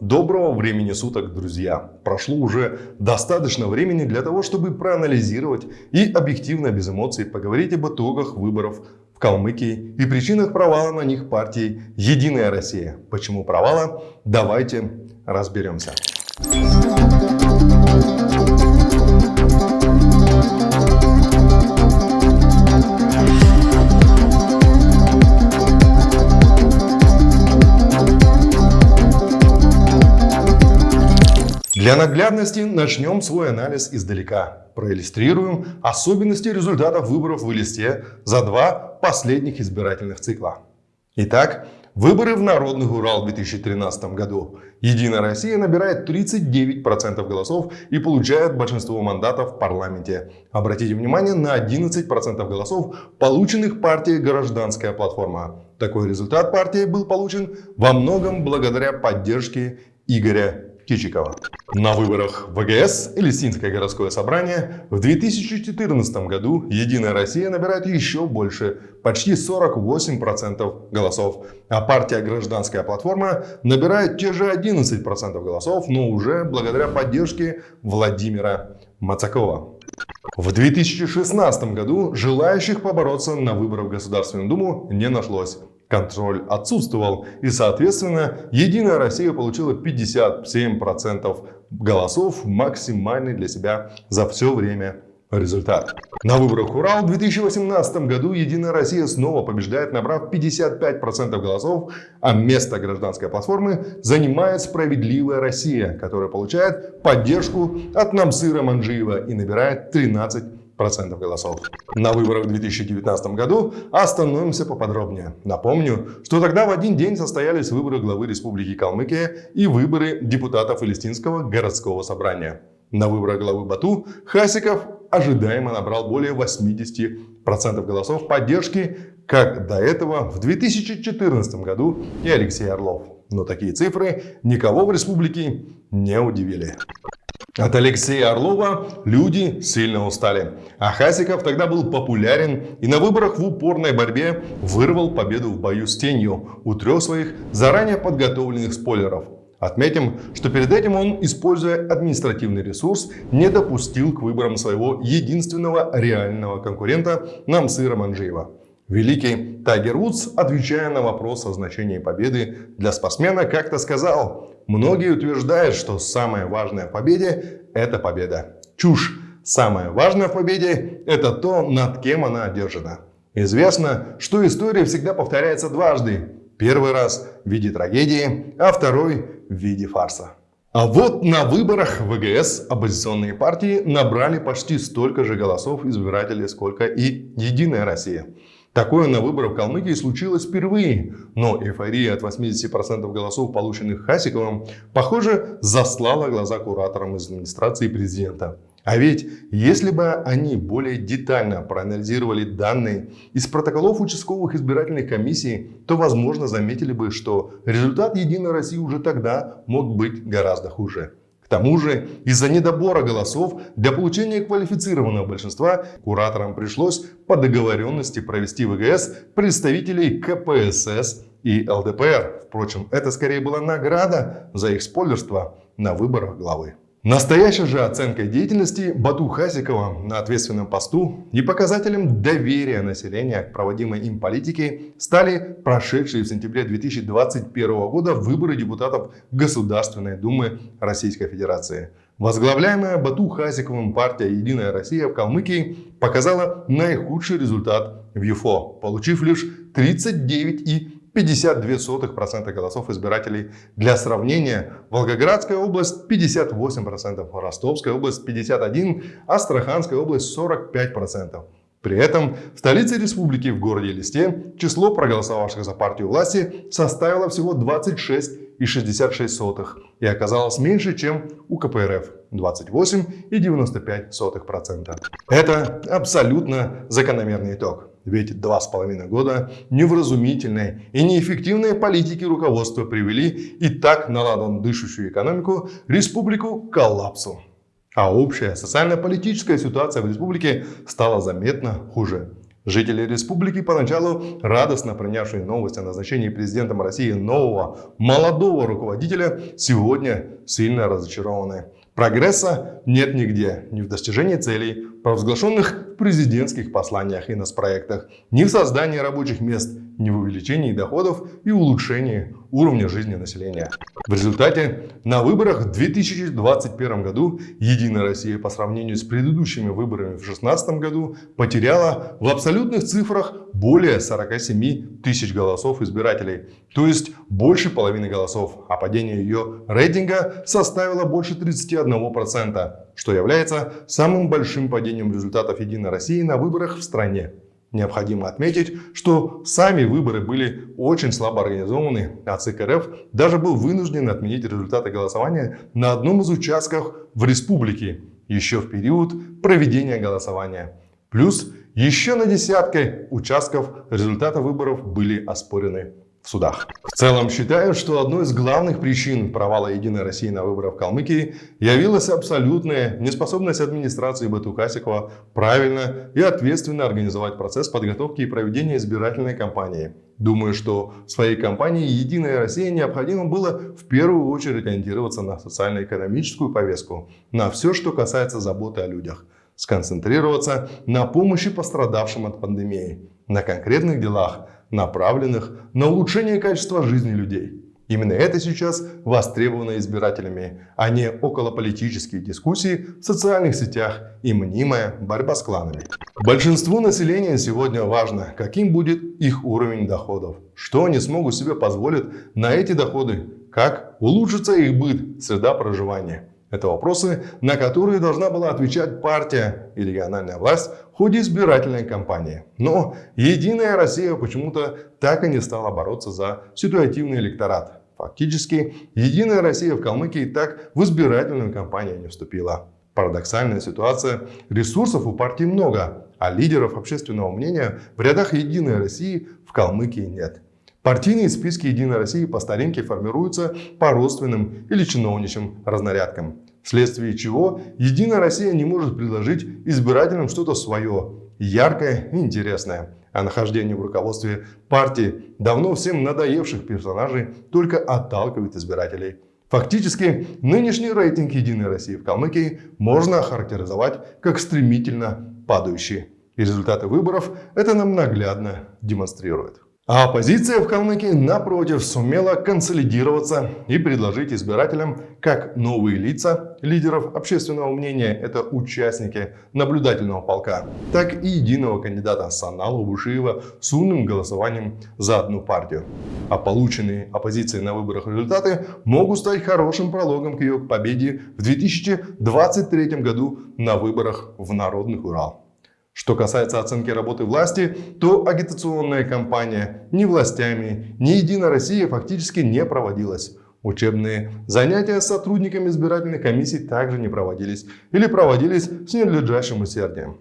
Доброго времени суток, друзья! Прошло уже достаточно времени для того, чтобы проанализировать и объективно, без эмоций, поговорить об итогах выборов в Калмыкии и причинах провала на них партии «Единая Россия». Почему провала? Давайте разберемся. Для наглядности начнем свой анализ издалека. Проиллюстрируем особенности результатов выборов в листе за два последних избирательных цикла. Итак, выборы в Народный Урал в 2013 году. Единая Россия набирает 39% голосов и получает большинство мандатов в парламенте. Обратите внимание на 11% голосов, полученных партией «Гражданская платформа». Такой результат партии был получен во многом благодаря поддержке Игоря Кичикова. На выборах ВГС или Синское городское собрание в 2014 году Единая Россия набирает еще больше, почти 48% голосов, а партия Гражданская платформа набирает те же 11% голосов, но уже благодаря поддержке Владимира Мацакова. В 2016 году желающих побороться на выборах в Государственную Думу не нашлось контроль отсутствовал. И, соответственно, Единая Россия получила 57% голосов, максимальный для себя за все время результат. На выборах Урал в 2018 году Единая Россия снова побеждает, набрав 55% голосов, а место гражданской платформы занимает Справедливая Россия, которая получает поддержку от Намсыра Манджиева и набирает 13% процентов голосов. На выборах в 2019 году остановимся поподробнее. Напомню, что тогда в один день состоялись выборы главы Республики Калмыкия и выборы депутатов Палестинского городского собрания. На выборах главы Бату Хасиков ожидаемо набрал более 80% голосов поддержки, как до этого в 2014 году и Алексей Орлов. Но такие цифры никого в республике не удивили. От Алексея Орлова люди сильно устали. А Хасиков тогда был популярен и на выборах в упорной борьбе вырвал победу в бою с тенью у трех своих заранее подготовленных спойлеров. Отметим, что перед этим он, используя административный ресурс, не допустил к выборам своего единственного реального конкурента Намсыра Манджиева. Великий Тайгер Вудс, отвечая на вопрос о значении победы для спортсмена, как-то сказал, многие утверждают, что самое важное в победе – это победа. Чушь. Самое важное в победе – это то, над кем она одержана. Известно, что история всегда повторяется дважды. Первый раз в виде трагедии, а второй в виде фарса. А вот на выборах ВГС оппозиционные партии набрали почти столько же голосов избирателей, сколько и Единая Россия. Такое на выборах в Калмыкии случилось впервые, но эйфория от 80% голосов, полученных Хасиковым, похоже, заслала глаза кураторам из администрации президента. А ведь, если бы они более детально проанализировали данные из протоколов участковых избирательных комиссий, то, возможно, заметили бы, что результат Единой России уже тогда мог быть гораздо хуже. К тому же, из-за недобора голосов для получения квалифицированного большинства кураторам пришлось по договоренности провести в ВГС представителей КПСС и ЛДПР. Впрочем, это скорее была награда за их спойлерство на выборах главы. Настоящей же оценкой деятельности Бату Хасикова на ответственном посту и показателем доверия населения к проводимой им политике стали прошедшие в сентябре 2021 года выборы депутатов Государственной Думы Российской Федерации. Возглавляемая Бату Хасиковым партия «Единая Россия» в Калмыкии показала наихудший результат в ЮФО, получив лишь 39,5 52% голосов избирателей. Для сравнения, Волгоградская область 58%, Ростовская область 51%, Астраханская область 45%. При этом в столице республики в городе Листе число проголосовавших за партию власти составило всего 26,66 и оказалось меньше, чем у КПРФ 28,95%. Это абсолютно закономерный итог. Ведь два с половиной года невразумительной и неэффективной политики руководства привели и так наладан дышащую экономику республику к коллапсу. А общая социально-политическая ситуация в республике стала заметно хуже. Жители республики, поначалу радостно принявшие новость о назначении президентом России нового молодого руководителя, сегодня сильно разочарованы. Прогресса нет нигде, ни в достижении целей, провозглашенных президентских посланиях и нацпроектах, ни в создании рабочих мест, ни в увеличении доходов и улучшении уровня жизни населения. В результате на выборах в 2021 году Единая Россия по сравнению с предыдущими выборами в 2016 году потеряла в абсолютных цифрах более 47 тысяч голосов избирателей, то есть больше половины голосов, а падение ее рейтинга составило больше 31%, что является самым большим падением результатов Единой России на выборах в стране. Необходимо отметить, что сами выборы были очень слабо организованы, а ЦК РФ даже был вынужден отменить результаты голосования на одном из участков в республике еще в период проведения голосования. Плюс еще на десятке участков результаты выборов были оспорены в судах. В целом считаю, что одной из главных причин провала Единой России на выборах в Калмыкии явилась абсолютная неспособность администрации Батукасикова правильно и ответственно организовать процесс подготовки и проведения избирательной кампании. Думаю, что своей кампании «Единая Россия» необходимо было в первую очередь ориентироваться на социально-экономическую повестку, на все, что касается заботы о людях, сконцентрироваться на помощи пострадавшим от пандемии, на конкретных делах – направленных на улучшение качества жизни людей. Именно это сейчас востребовано избирателями, а не околополитические дискуссии в социальных сетях и мнимая борьба с кланами. Большинству населения сегодня важно, каким будет их уровень доходов, что они смогут себе позволить на эти доходы, как улучшится их быт, среда проживания. Это вопросы, на которые должна была отвечать партия и региональная власть в ходе избирательной кампании. Но Единая Россия почему-то так и не стала бороться за ситуативный электорат. Фактически, Единая Россия в Калмыкии так в избирательную кампанию не вступила. Парадоксальная ситуация. Ресурсов у партии много, а лидеров общественного мнения в рядах Единой России в Калмыкии нет. Партийные списки Единой России по старинке формируются по родственным или чиновничьим разнарядкам, вследствие чего Единая Россия не может предложить избирателям что-то свое, яркое и интересное. А нахождение в руководстве партии давно всем надоевших персонажей только отталкивает избирателей. Фактически, нынешний рейтинг Единой России в Калмыкии можно охарактеризовать как стремительно падающий. И результаты выборов это нам наглядно демонстрируют. А оппозиция в Калмыкии, напротив, сумела консолидироваться и предложить избирателям как новые лица лидеров общественного мнения, это участники наблюдательного полка, так и единого кандидата Саналу Бушиева с умным голосованием за одну партию. А полученные оппозицией на выборах результаты могут стать хорошим прологом к ее победе в 2023 году на выборах в Народных Урал. Что касается оценки работы власти, то агитационная кампания ни властями, ни Единой России фактически не проводилась. Учебные занятия с сотрудниками избирательных комиссий также не проводились или проводились с ненадлежащим усердием.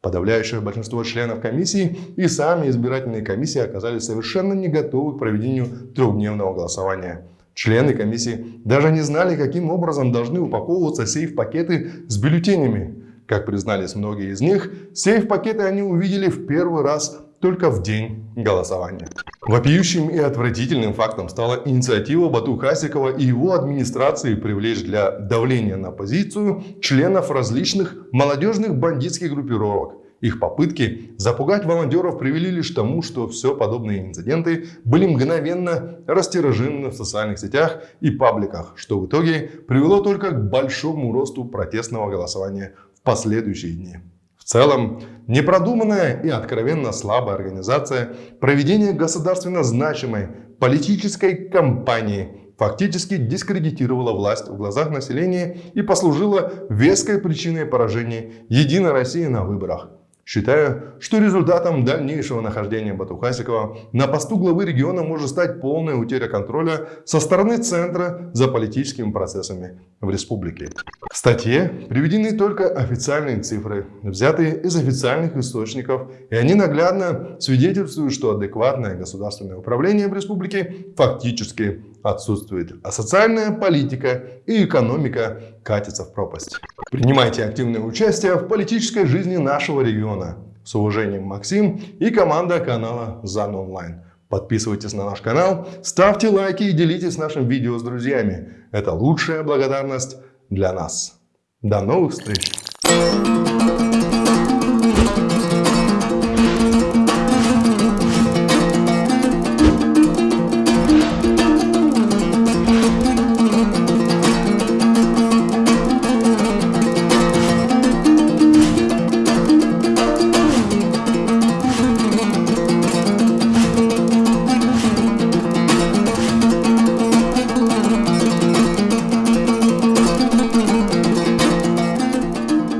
Подавляющее большинство членов комиссии и сами избирательные комиссии оказались совершенно не готовы к проведению трехдневного голосования. Члены комиссии даже не знали, каким образом должны упаковываться сейф-пакеты с бюллетенями. Как признались многие из них, сейф-пакеты они увидели в первый раз только в день голосования. Вопиющим и отвратительным фактом стала инициатива Бату Хасикова и его администрации привлечь для давления на оппозицию членов различных молодежных бандитских группировок. Их попытки запугать волонтеров привели лишь к тому, что все подобные инциденты были мгновенно растиражированы в социальных сетях и пабликах, что в итоге привело только к большому росту протестного голосования последующие дни. В целом, непродуманная и откровенно слабая организация проведения государственно значимой политической кампании фактически дискредитировала власть в глазах населения и послужила веской причиной поражения Единой России на выборах. Считаю, что результатом дальнейшего нахождения Батухасикова на посту главы региона может стать полная утеря контроля со стороны центра за политическими процессами в республике. В статье приведены только официальные цифры, взятые из официальных источников, и они наглядно свидетельствуют, что адекватное государственное управление в республике фактически отсутствует, а социальная политика и экономика катятся в пропасть. Принимайте активное участие в политической жизни нашего региона. С уважением, Максим и команда канала ЗАН Онлайн. Подписывайтесь на наш канал, ставьте лайки и делитесь нашим видео с друзьями. Это лучшая благодарность для нас. До новых встреч!